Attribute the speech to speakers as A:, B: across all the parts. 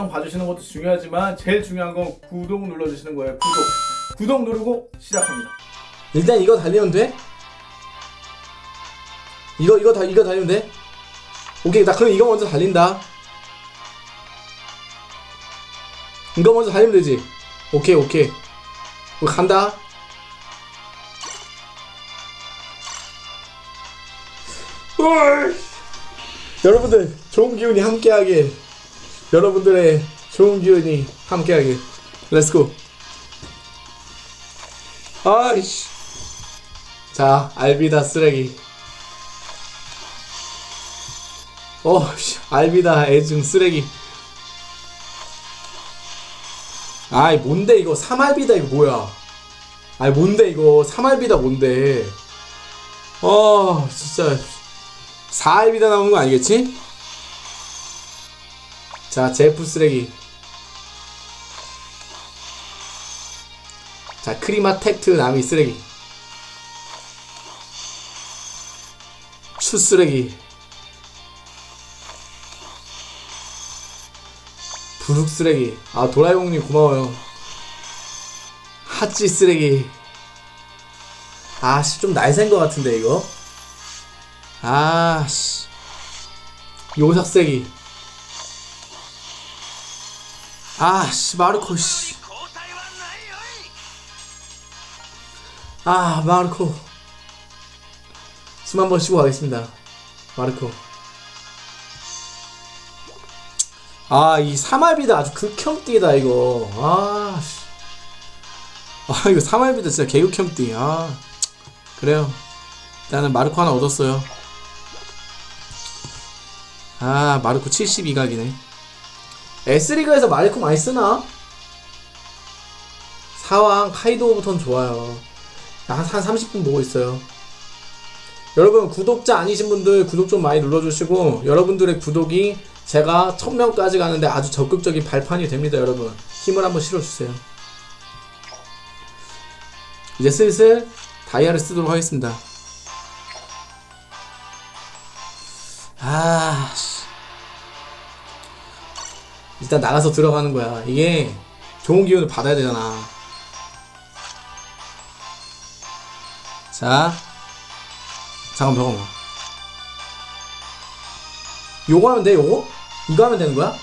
A: 영상 봐주시는 것도 중요하지만 제일 중요한 건 구독 눌러주시는 거예요. 구독. 구독 누르고 시작합니다.
B: 일단 이거 달리면 돼? 이거 이거 다 이거 달리면 돼? 오케이. 나 그럼 이거 먼저 달린다. 이거 먼저 달리면 되지? 오케이 오케이. 간다. 여러분들 좋은 기운이 함께하게 여러분들의 좋은 기운이 함께하게 렛츠고 아이씨. 자 알비다 쓰레기. 어씨 알비다 애증 쓰레기. 아이 뭔데 이거 삼알비다 이거 뭐야? 아이 뭔데 이거? 삼알비다 뭔데? 어 진짜. 4알비다 나오는 거 아니겠지? 자 제프 쓰레기. 자 크리마 텍트 나미 쓰레기. 추 쓰레기. 부룩 쓰레기. 아 도라이몽님 고마워요. 핫지 쓰레기. 아씨 좀 날샌 것 같은데 이거? 아씨. 요삭 쓰레기 아 씨 마르코 씨. 아 마르코. 숨 한 번 쉬고 가겠습니다. 마르코. 아 이 사말비다 아주 극혐띠다 이거. 아 씨. 아 이거 사말비다 진짜 개극혐띠. 아 그래요. 일단은 마르코 하나 얻었어요. 아 마르코 72각이네 S리그에서 마르코 많이 쓰나? 사왕 카이도부터는 좋아요 한, 한 30분 보고 있어요. 여러분 구독자 아니신 분들 구독 좀 많이 눌러주시고 여러분들의 구독이 제가 1000명까지 가는데 아주 적극적인 발판이 됩니다 여러분 힘을 한번 실어주세요 이제 슬슬 다이아를 쓰도록 하겠습니다 아 씨. 일단 나가서 들어가는 거야. 이게 좋은 기운을 받아야 되잖아. 자 잠깐 잠깐만. 요거 하면 돼 요거? 이거 하면 되는 거야?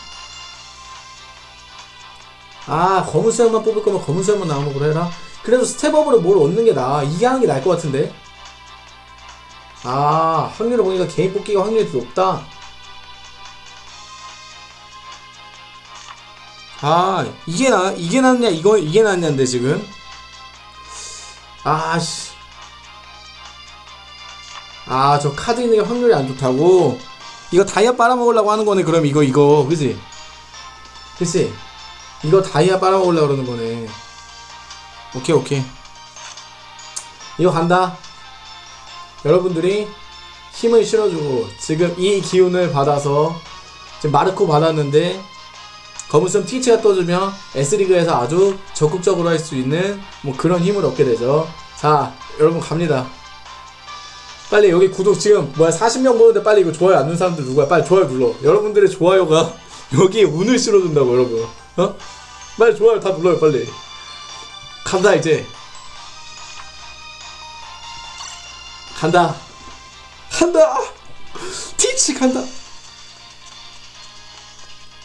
B: 아 검은 수염만 뽑을 거면 검은 수염만 나오는 걸로 해라. 그래도 스텝업으로 뭘 얻는 게 나아? 이게 하는 게 나을 것 같은데? 아 확률을 보니까 개인 뽑기가 확률이 더 높다 아 이게 나 이게 낫냐 이거 이게 낫냐인데 지금? 아씨. 아 저 카드 있는 게 확률이 안 좋다고? 이거 다이아 빨아먹으려고 하는 거네 그럼 이거 이거. 그지 그치? 이거 다이아 빨아먹으려고 그러는 거네. 오케이 오케이. 이거 간다. 여러분들이 힘을 실어주고 지금 이 기운을 받아서 지금 마르코 받았는데 검은섬 티치가 떠주면 S리그에서 아주 적극적으로 할 수 있는 뭐 그런 힘을 얻게 되죠. 자 여러분 갑니다. 빨리 여기 구독 지금 뭐야 40명 보는데 빨리 이거 좋아요 안 누른 사람들 누구야? 빨리 좋아요 눌러. 여러분들의 좋아요가 여기에 운을 실어준다고 여러분. 어? 빨리 좋아요 다 눌러요 빨리. 간다 이제. 간다. 간다! 티치 간다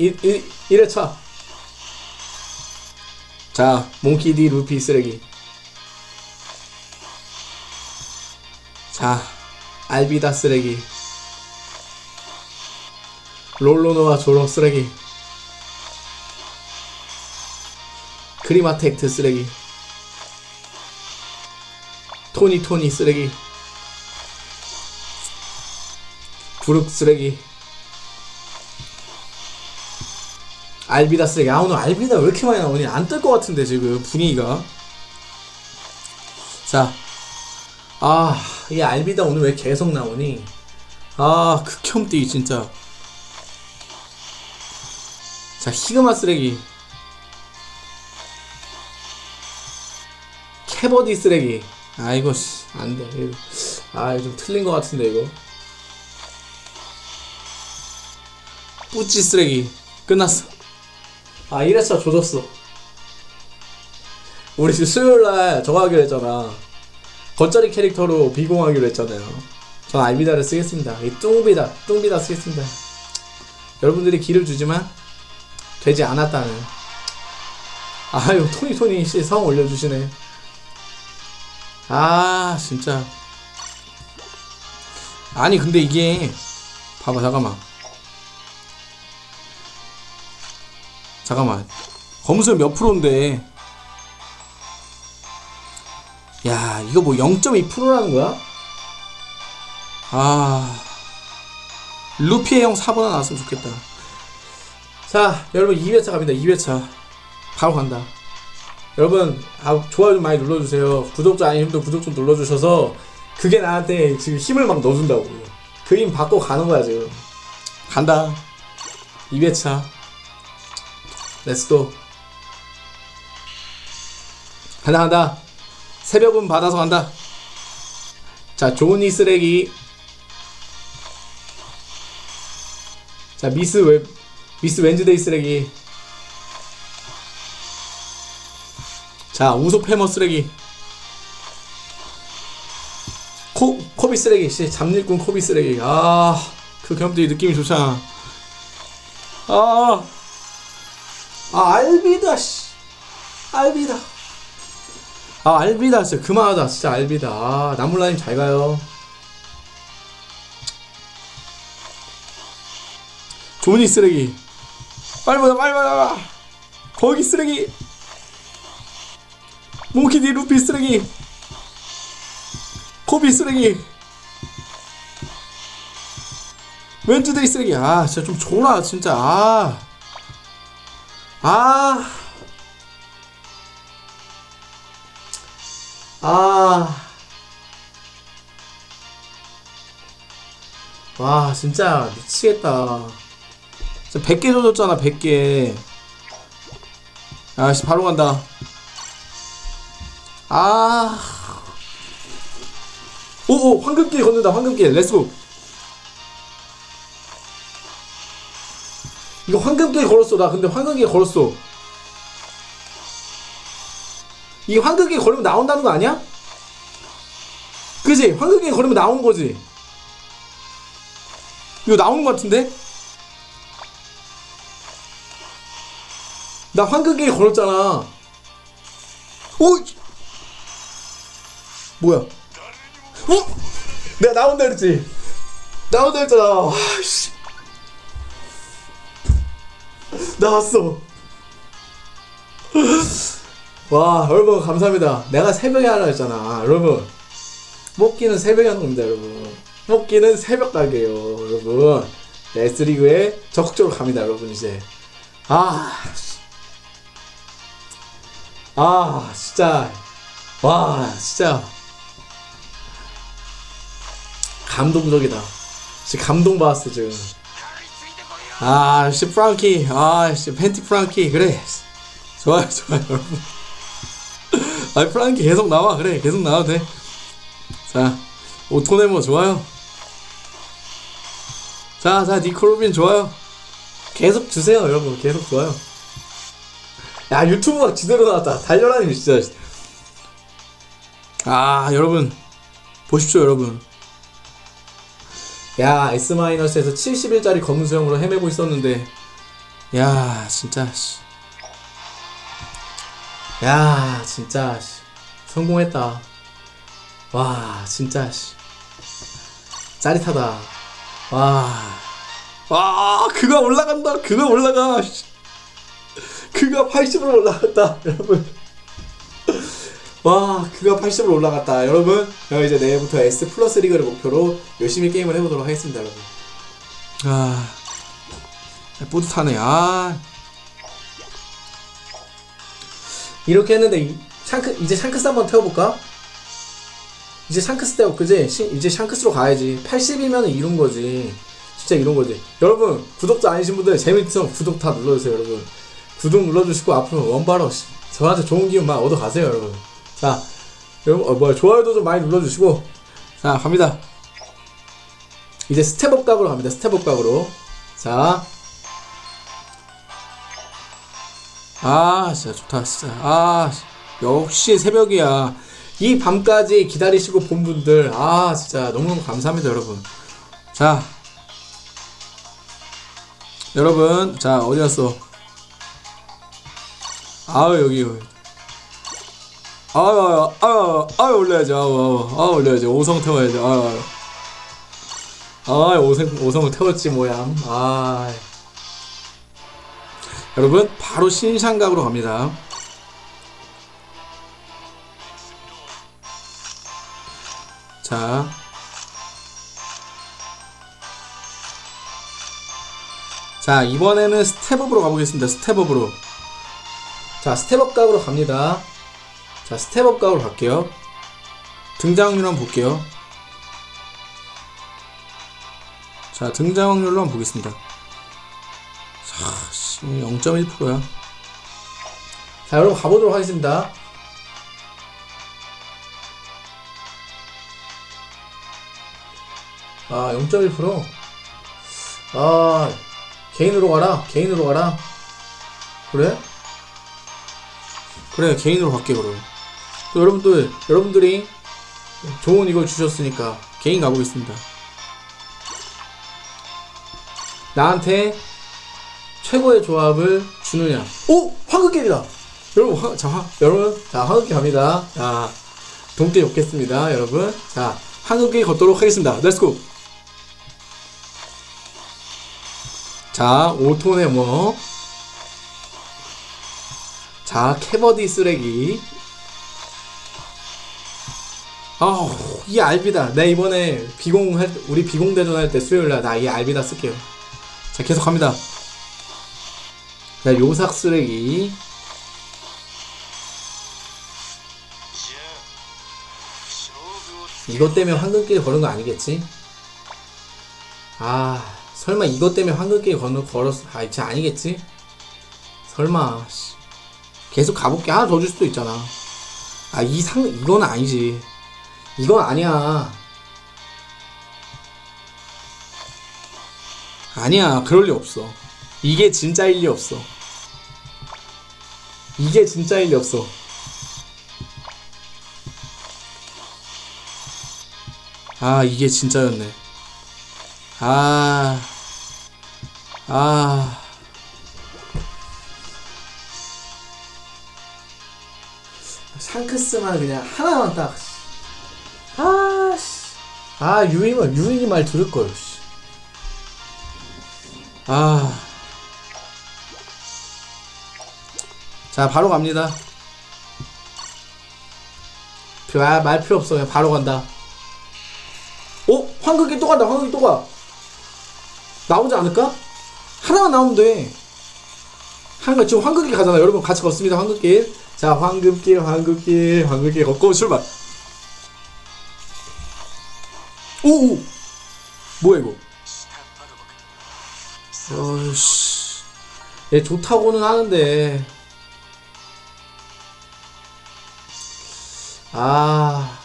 B: 이, 이, 1회차. 자 몽키디 루피 쓰레기. 자 알비다 쓰레기. 롤로노와 조롱 쓰레기. 크리마텍트 쓰레기. 토니 토니 쓰레기. 부룩 쓰레기 알비다 쓰레기. 아 오늘 알비다 왜 이렇게 많이 나오니 안 뜰 것 같은데 지금 분위기가. 자아 이 알비다 오늘 왜 계속 나오니? 아 극혐띠 진짜. 자 히그마 쓰레기. 캐버디 쓰레기. 아 이거 씨 안돼. 아 이거 좀 틀린 것 같은데 이거. 뿌찌 쓰레기. 끝났어 아 1회차 조졌어. 우리 지금 수요일날 저거 하기로 했잖아. 겉절이 캐릭터로 비공하기로 했잖아요. 전 알비다를 쓰겠습니다. 이 뚱비다 뚱비다 쓰겠습니다. 여러분들이 기를 주지만 되지 않았다는. 아유 토니 토니 씨 성 올려주시네. 아 진짜. 아니 근데 이게 봐봐 잠깐만 잠깐만. 검수는 몇 프로인데? 야 이거 뭐 0.2%라는 거야? 아. 루피의 형 4번 나왔으면 좋겠다. 자 여러분 2회차 갑니다 2회차. 바로 간다. 여러분 아, 좋아요 좀 많이 눌러주세요. 구독자 분들 구독 좀 눌러주셔서 그게 나한테 지금 힘을 막 넣어준다고. 그 힘 받고 가는 거야 지금. 간다. 2회차 let's go 간다 간다. 새벽은 받아서 간다. 자 조니 쓰레기. 자 미스 웹 미스 웬즈데이 쓰레기. 자 우소 패머 쓰레기. 코 코비 쓰레기 씨 잡일꾼 코비 쓰레기. 아 그 경험들이 느낌이 좋잖아. 아 아 알비다 씨. 알비다. 아 알비다 진짜 그만하다. 진짜 알비다. 아 나물라님 잘 가요. 조니 쓰레기. 빨리 보자 빨리 보자 거기 쓰레기. 몽키디 루피 쓰레기. 코비 쓰레기. 웬즈데이 쓰레기. 아 진짜 좀 줘라 진짜. 아 아. 아. 와, 진짜 미치겠다. 진짜 100개 줘줬잖아, 100개. 아씨, 바로 간다. 아. 오오, 황금길 걷는다, 황금길. Let's go. 이거 황금길 걸었어, 나 근데 황금길 걸었어. 이 황금길 걸으면 나온다는 거 아니야? 그지? 황금길 걸으면 나오는 거지. 이거 나오는 거 같은데? 나 황금길 걸었잖아. 오! 뭐야? 어? 내가 나온다 그랬지? 나온다 했잖아. 나왔어. 와, 여러분, 감사합니다. 내가 새벽에 하라 했잖아. 여러분. 뽑기는 새벽에 하는 겁니다, 여러분. 뽑기는 새벽 가게요, 여러분. 레스리그에 적극적으로 갑니다, 여러분, 이제. 아. 씨. 아, 진짜. 와, 진짜. 감동적이다. 진짜 감동받았어, 지금. 아, 씨, 프랑키. 아, 씨, 팬티 프랑키. 그래. 좋아요, 좋아요, 여러분. 아, 프랑키 계속 나와. 그래, 계속 나와도 돼. 자, 오토네모 좋아요. 자, 자, 니콜로빈 좋아요. 계속 주세요, 여러분. 계속 좋아요. 야, 유튜브가 지대로 나왔다. 달려라니, 진짜. 아, 여러분. 보십시오, 여러분. 야 S-에서 70일짜리 검은 수영으로 헤매고 있었는데 야 진짜 씨. 야 진짜 씨. 성공했다 와 진짜 씨. 짜릿하다 와. 와 그가 올라간다 그가 올라가 씨. 그가 80으로 올라갔다 여러분 와 그가 80으로 올라갔다. 여러분 저 이제 내일부터 S 플러스 리그를 목표로 열심히 게임을 해보도록 하겠습니다 여러분. 아 뿌듯하네. 아. 이렇게 했는데 이- 샹크 이제 샹크스 한번 태워볼까? 이제 샹크스 태워 그지? 시- 이제 샹크스로 가야지. 80이면 이룬 거지. 진짜 이룬 거지. 여러분 구독자 아니신 분들 재밌으면 구독 다 눌러주세요 여러분. 구독 눌러주시고 앞으로 원바로 씨, 저한테 좋은 기운 막 얻어가세요 여러분 자, 여러분, 어, 뭐야, 좋아요도 좀 많이 눌러주시고, 자, 갑니다. 이제 step up 각으로 갑니다. step up 각으로. 자. 아 진짜 좋다 진짜 아 역시 새벽이야 이 밤까지 기다리시고 본 분들 아 진짜 너무너무 감사합니다 여러분 자 여러분 자 어디 갔어 아우 여기 아유 아유 아유 올려야지 아유 아유 아유 올려야지 오성 태워야지 아유 아유 아 오성 오성을 태웠지 뭐야 아 여러분 바로 신상각으로 갑니다 자 자, 이번에는 스텝업으로 가보겠습니다. 스텝업으로. 자, step up 각으로 갑니다. 자, step up 각으로 갈게요. 등장 확률 한번 볼게요. 자, 등장 확률로 한번 보겠습니다. 자, 씨, 0.1%야. 자, 여러분 가보도록 하겠습니다. 아, 0.1%? 아, 개인으로 가라. 개인으로 가라. 그래? 그래, 개인으로 갈게, 그럼. 또 여러분들, 여러분들이 좋은 이걸 주셨으니까 개인 가보겠습니다. 나한테 최고의 조합을 주느냐? 오! 황금길이다! 여러분, 황, 자, 황, 여러분, 자, 황금길 갑니다. 자, 동태 좋겠습니다, 여러분. 자, 황금길 걷도록 하겠습니다. Let's go! 자, 5톤의 뭐. 자, 캐버디 쓰레기. 아우, 이 알비다. 내 이번에 비공 할, 우리 비공 대전 할 때 수요일날 나 이 알비다 쓸게요. 자, 계속 갑니다. 자, 요삭 쓰레기. 이것 때문에 황금길 걸은 거 아니겠지? 아, 설마 이것 때문에 황금길 걸어, 걸었어. 아, 진짜 아니겠지? 설마, 씨. 계속 가볼게. 하나 더 줄 수도 있잖아. 아, 이 상, 이건 아니지. 이건 아니야. 아니야, 그럴 리 없어. 이게 진짜일 리 없어. 이게 진짜일 리 없어. 아, 이게 진짜였네. 아, 아. 샹크스만 그냥 하나만 딱. 아, 유잉은, 유잉이 말 들을걸, 씨. 아. 자, 바로 갑니다. 아, 말 필요 없어. 그냥 바로 간다. 어? 황금길 또 간다. 황금길 또 가. 나오지 않을까? 하나만 나오면 돼. 한가 지금 황금길 가잖아. 여러분 같이 걷습니다. 황금길. 자, 황금길, 황금길, 황금길 걷고 출발. 오, 오. 뭐야 이거? 어이씨. 얘 좋다고는 하는데. 아.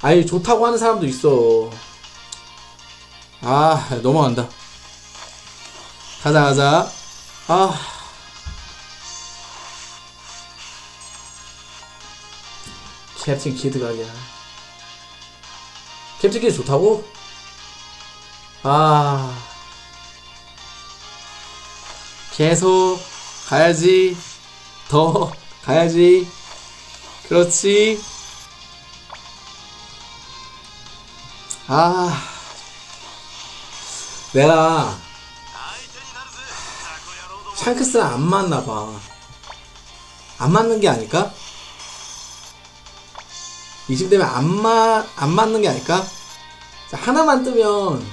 B: 아니 좋다고 하는 사람도 있어. 아 넘어간다. 가자 가자. 아. 캡틴 키드가 아니야. 캡틴 키드 좋다고? 아. 계속 가야지. 더 가야지. 그렇지. 아. 내가 샹크스랑 안 맞나 봐. 안 맞는 게 아닐까? 이쯤 되면 안 맞, 안 맞는 게 아닐까? 자, 하나만 뜨면,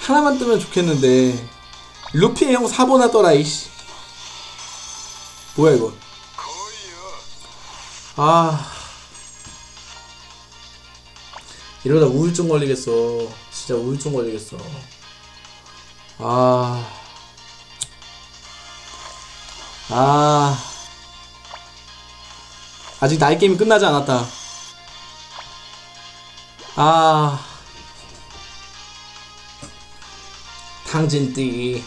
B: 하나만 뜨면 좋겠는데, 루피의 형 사보나 떠라, 이씨. 뭐야, 이거. 아. 이러다 우울증 걸리겠어. 진짜 우울증 걸리겠어. 아. 아. 아직 나이 게임이 끝나지 않았다. 아. 탕진띠.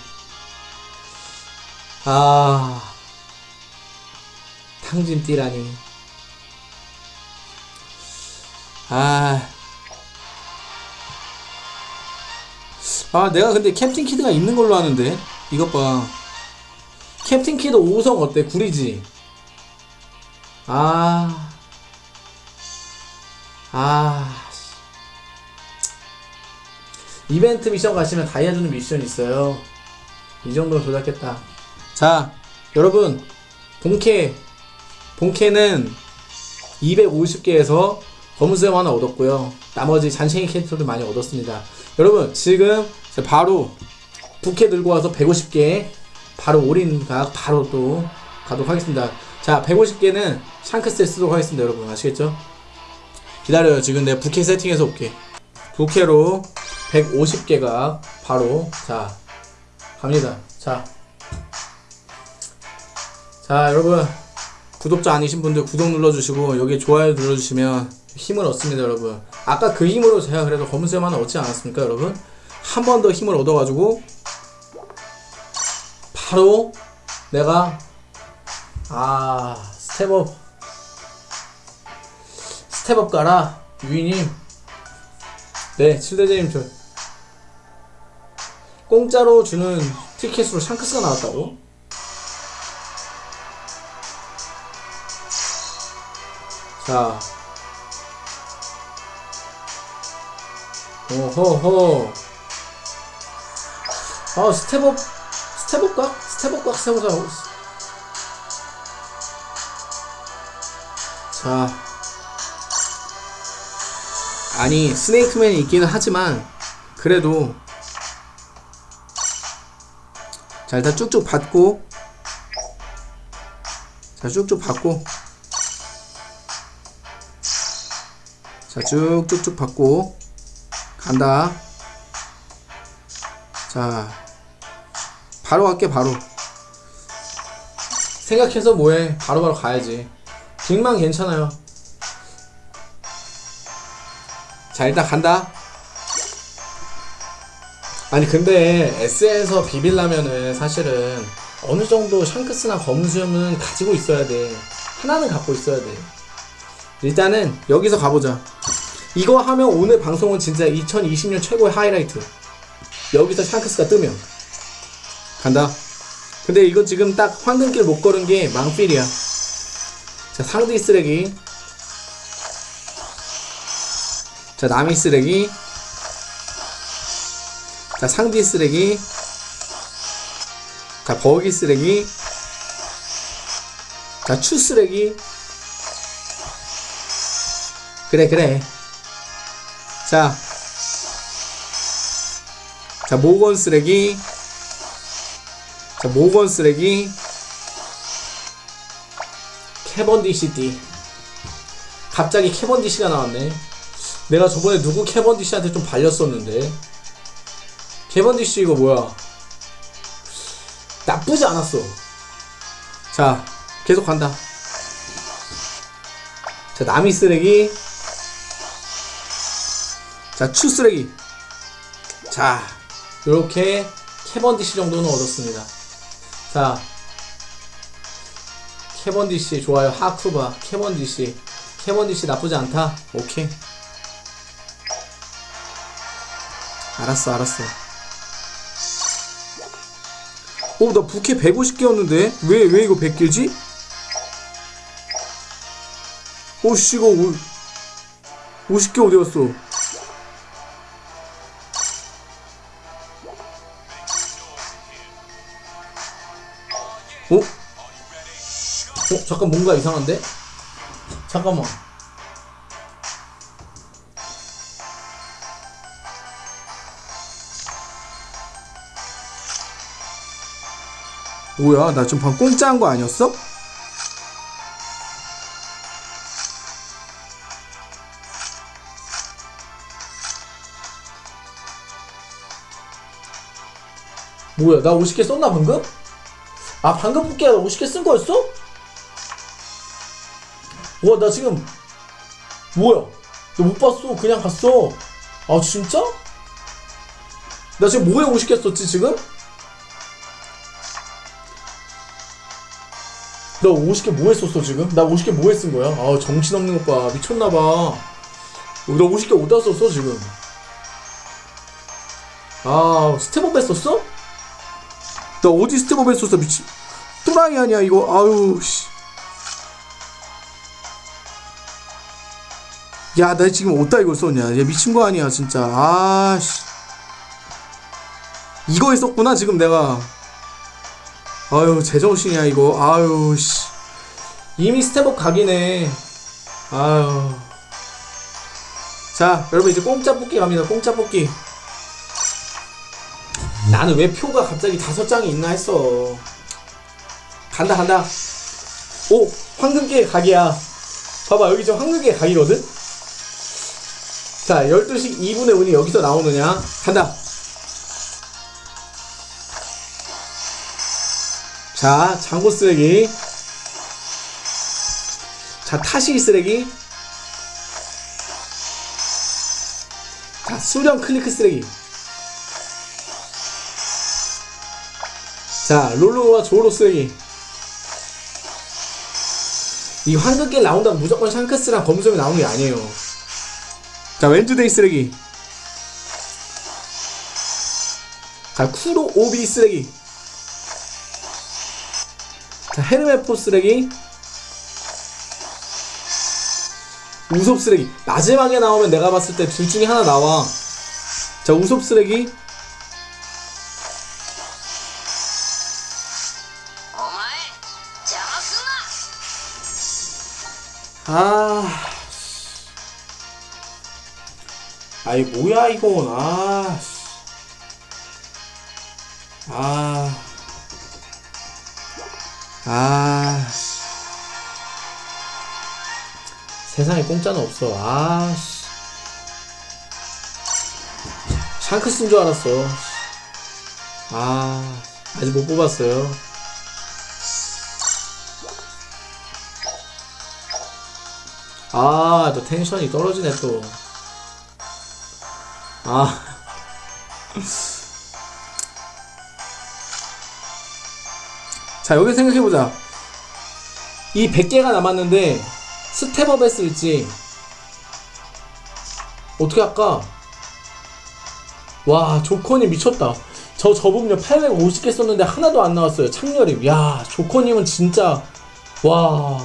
B: 아 탕진띠라니 아. 아, 내가 근데 캡틴 키드가 있는 걸로 아는데. 이것 봐. 캡틴 키드 5성 어때? 구리지? 아. 아. 씨. 이벤트 미션 가시면 다이아 주는 미션 있어요. 이 정도는 조작했다. 자, 여러분. 본캐. 본캐는 250개에서 검은수염 하나 얻었고요. 나머지 잔챙이 캐릭터들 많이 얻었습니다. 여러분 지금 바로 부캐 들고 와서 150개 바로 올인각 바로 또 가도록 하겠습니다. 자 150개는 샹크스에 쓰도록 하겠습니다. 여러분 아시겠죠? 기다려요. 지금 내가 부캐 세팅해서 올게. 부캐로 150개가 바로 자 갑니다. 자. 자 여러분 구독자 아니신 분들 구독 눌러주시고 여기 좋아요 눌러주시면 힘을 얻습니다 여러분 아까 그 힘으로 제가 그래도 검은수염 하나 얻지 않았습니까 여러분 한 번 더 힘을 얻어가지고 바로 내가 아 step up step up 가라 유이님 네 칠대제님 저 공짜로 주는 티켓으로 샹크스가 나왔다고? 자 오호호 아 스텝업 스텝업각? 스텝업각 스텝업각 자. 아니 스네이크맨이 있기는 하지만 그래도 자 일단 쭉쭉 받고 자 쭉쭉 받고. 자 쭉쭉쭉 받고. 간다. 자 바로 갈게 바로. 생각해서 뭐해? 바로바로 가야지 빅만 괜찮아요 자 일단 간다 아니 근데 S에서 비빌라면은 사실은 어느 정도 샹크스나 검수염은 가지고 있어야 돼 하나는 갖고 있어야 돼 일단은 여기서 가보자 이거 하면 오늘 방송은 진짜 2020년 최고의 하이라이트. 여기서 샹크스가 뜨면. 간다. 근데 이거 지금 딱 황금길 못 걸은 게 망필이야. 자, 상디 쓰레기. 자, 남이 쓰레기. 자, 상디 쓰레기. 자, 버기 쓰레기. 자, 추 쓰레기. 그래, 그래. 자, 자 모건 쓰레기, 자 모건 쓰레기, 캐번디시티. 갑자기 캐번디시가 나왔네. 내가 저번에 누구 캐번디시한테 좀 발렸었는데. 캐번디시 이거 뭐야? 나쁘지 않았어. 자, 계속 간다. 자, 나미 쓰레기. 자, 추 쓰레기. 자, 요렇게 캐번디시 정도는 얻었습니다. 자, 캐번디시 좋아요. 하쿠바, 캐번디시. 캐번디시 나쁘지 않다. 오케이. 알았어, 알았어. 오, 나 부캐 150개였는데? 왜, 왜 이거 100개지? 오씨, 이거 50개 어디 갔어? 어? 어? 잠깐 뭔가 이상한데? 잠깐만 뭐야 나 지금 방금 공짜한 거 아니었어? 뭐야 나 50개 썼나 방금? 아 방금 뽑기가 50개 쓴 거였어? 와 나 지금 뭐야 나 못 봤어 그냥 갔어 아 진짜? 나 지금 뭐에 50개 썼지 지금? 너 50개 뭐 했었어 지금? 나 50개 뭐 했은 거야? 아 정신없는 것봐 미쳤나봐 너 50개 어디다 썼어 지금? 아 step up 했었어? 너 어디 step up 했었어 미친 또라이 아니야 이거 아유 씨. 야, 나 지금 어디다 이걸 썼냐? 얘 미친 거 아니야, 진짜. 아, 씨. 이거 했었구나, 지금 내가. 아유, 제정신이야, 이거. 아유, 씨. 이미 step up 각이네. 아유. 자, 여러분, 이제 공짜 뽑기 갑니다, 공짜 뽑기. 나는 왜 표가 갑자기 다섯 장이 있나 했어. 간다, 간다. 오, 황금기의 각이야. 봐봐, 여기 지금 황금기의 각이거든? 자, 12시 2분의 운이 여기서 나오느냐? 간다. 자, 장고 쓰레기. 자, 타시기 쓰레기. 자, 수령 클리크 쓰레기. 자, 롤로와 조로 쓰레기. 이 황금길 나온다고 무조건 샹크스랑 검수이 나오는 게 아니에요. 자, 웬즈데이 쓰레기. 자, 쿠로 오비 쓰레기. 자, 헤르메포 쓰레기. 우섭 쓰레기. 마지막에 나오면 내가 봤을 때 둘 중에 하나 나와. 자, 우섭 쓰레기. 아이, 뭐야, 이건. 아. 씨. 아. 아. 씨. 세상에 공짜는 없어. 아. 씨. 샹크스인 줄 알았어. 아. 아직 못 뽑았어요. 아, 또 텐션이 떨어지네, 또. 아. 자, 여기 생각해보자. 이 100개가 남았는데, step up 했을지, 어떻게 할까? 와, 조커님 미쳤다. 저 저분요 850개 썼는데 하나도 안 나왔어요. 창렬임. 야, 조커님은 진짜, 와.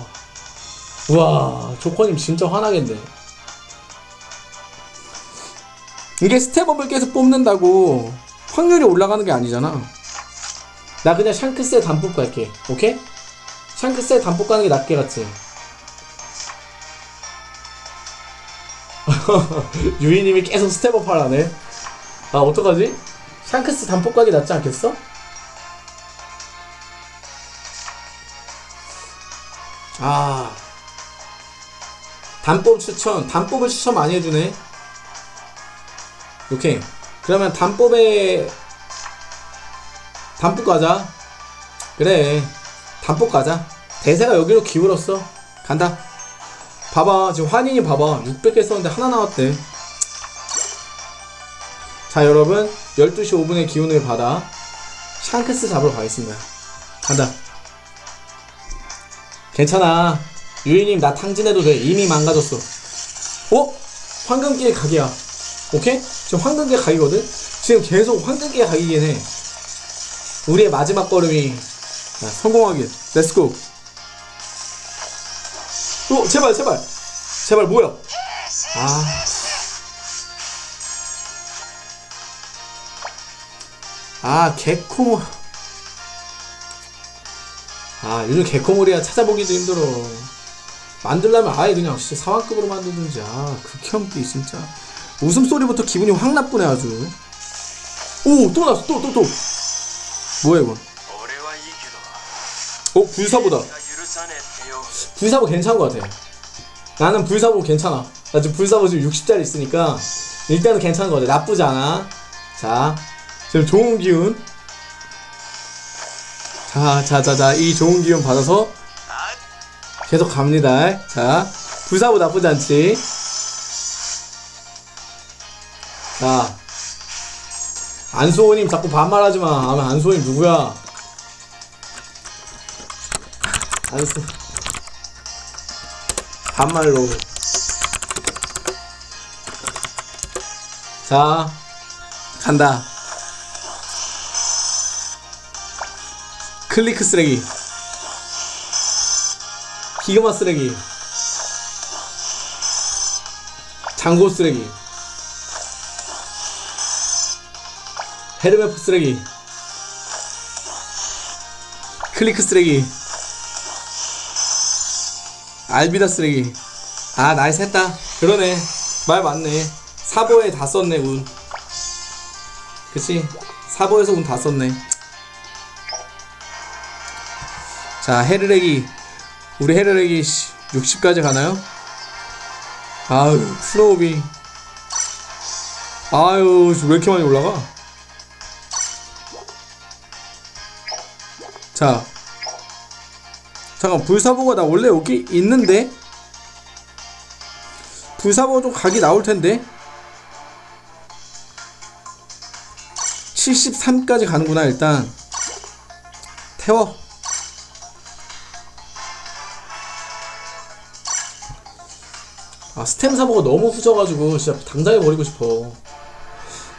B: 와, 조커님 진짜 화나겠네. 이게 step up을 계속 뽑는다고 확률이 올라가는 게 아니잖아. 나 그냥 샹크스에 단뽑 갈게. 오케이? 샹크스에 단뽑 가는 게 낫게 같지? 유이님이 계속 step up 하라네. 아, 어떡하지? 샹크스 단뽑 가기 낫지 않겠어? 아. 단뽑 추천, 단뽑을 추천 많이 해주네. 오케이. 그러면 단뽑에 단뽑 가자. 그래. 단뽑 가자. 대세가 여기로 기울었어. 간다. 봐봐. 지금 환인이 봐봐. 600개 썼는데 하나 나왔대. 자, 여러분. 12시 5분의 기운을 받아. 샹크스 잡으러 가겠습니다. 간다. 괜찮아. 유이님 나 탕진해도 돼. 이미 망가졌어. 어? 황금기의 각이야. 오케이? 지금 황금기의 각이거든? 지금 계속 황금기의 각이긴 해. 우리의 마지막 걸음이 자, 성공하길. 렛츠고. 오, 제발, 제발. 제발, 뭐야? 아. 아, 개코. 아, 요즘 개코몰이야 찾아보기도 힘들어. 만들려면 아예 그냥 진짜 사왕급으로 만들든지. 아, 극혐기, 진짜. 웃음소리부터 기분이 확 나쁘네 아주. 오 또 나왔어 또 또또. 또, 또. 뭐야 이거 어? 불사보다. 불사보 괜찮은 것 같아. 나는 불사보 괜찮아. 나 지금 불사보 지금 60짜리 있으니까 일단은 괜찮은 것 같아. 나쁘지 않아. 자 지금 좋은 기운. 자 자자자 이 좋은 기운 받아서 계속 갑니다. 자 불사보 나쁘지 않지? 자, 안수호님 자꾸 반말하지 마. 아마 안수호님 누구야? 안 쓰. 반말로. 자, 간다. 크리크 쓰레기. 기그마 쓰레기. 장고 쓰레기. 헤르메포 쓰레기. 크리크 쓰레기. 알비다 쓰레기. 아, nice 했다. 그러네. 말 맞네. 사보에 다 썼네, 운. 그치? 사보에서 운 다 썼네. 자, 헤르렉이. 우리 헤르렉이 60까지 가나요? 아유, 플로우비. 아유, 왜 이렇게 많이 올라가? 자. 잠깐, 불사보가 나 원래 여기 있는데? 불사보가 좀 각이 나올 텐데? 73까지 가는구나, 일단. 태워. 아, 스템 사보가 너무 후져가지고, 진짜 당장에 버리고 싶어.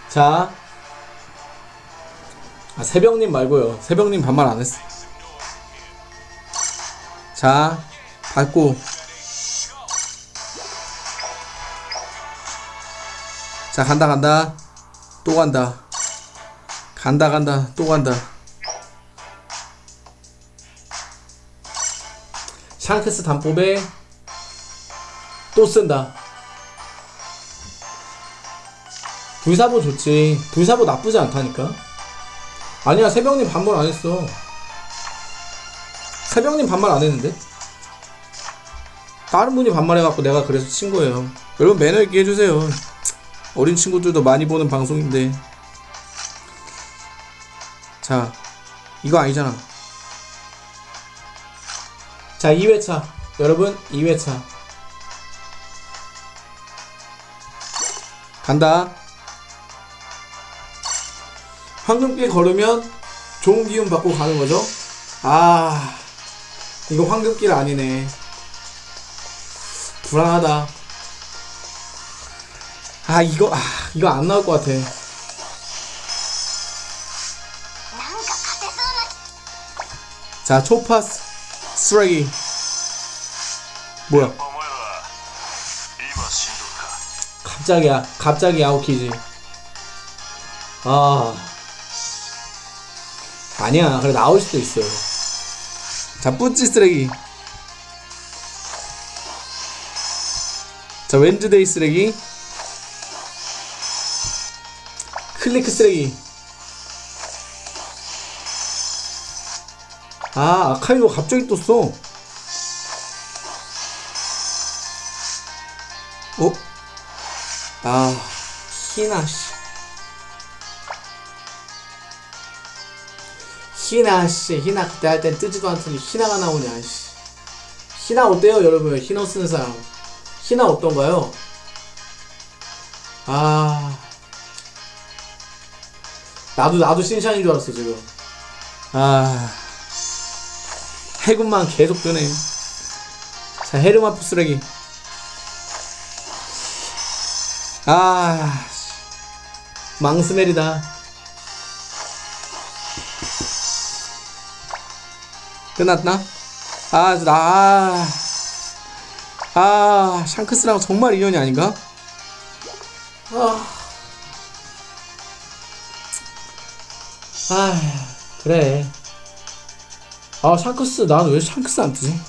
B: 자. 아, 새벽님 말고요. 새벽님 반말 안 했어. 자, 밟고. 자, 간다, 간다. 또 간다. 간다, 간다. 또 간다. 샹크스 단법에 또 쓴다. 불사보 좋지. 불사보 나쁘지 않다니까. 아니야, 새벽님 반말 안 했어. 새벽님 반말 안 했는데? 다른 분이 반말해갖고 내가 그래서 친 거예요. 여러분 매너 있게 해주세요. 어린 친구들도 많이 보는 방송인데. 자, 이거 아니잖아. 자, 2회차. 여러분, 2회차. 간다. 황금길 걸으면 좋은 기운 받고 가는 거죠. 아, 이거 황금길 아니네. 불안하다. 아, 이거, 아, 이거 안 나올 것 같아. 자, 초파스 쓰레기. 뭐야? 갑자기, 갑자기 아웃키지. 아. 아니야, 그래, 나올 수도 있어. 자, 뿌찌 쓰레기. 자, 웬즈데이 쓰레기. 클리크 쓰레기. 아, 아카이도 갑자기 떴어. 어? 아, 희나, 씨. 희나, 씨. 희나 그때 할 땐 뜨지도 않더니 희나가 나오냐, 씨. 희나 어때요, 여러분? 희나 쓰는 사람. 희나 어떤가요? 아. 나도, 나도 신샤인 줄 알았어, 지금. 아. 해군만 계속 뜨네. 자, 헤르마프 쓰레기. 아, 씨. 망스멜이다. 끝났나? 아, 나, 아, 아, 샹크스랑 정말 인연이 아닌가? 아, 아, 그래. 아, 샹크스, 난 왜 샹크스 안 뜨지?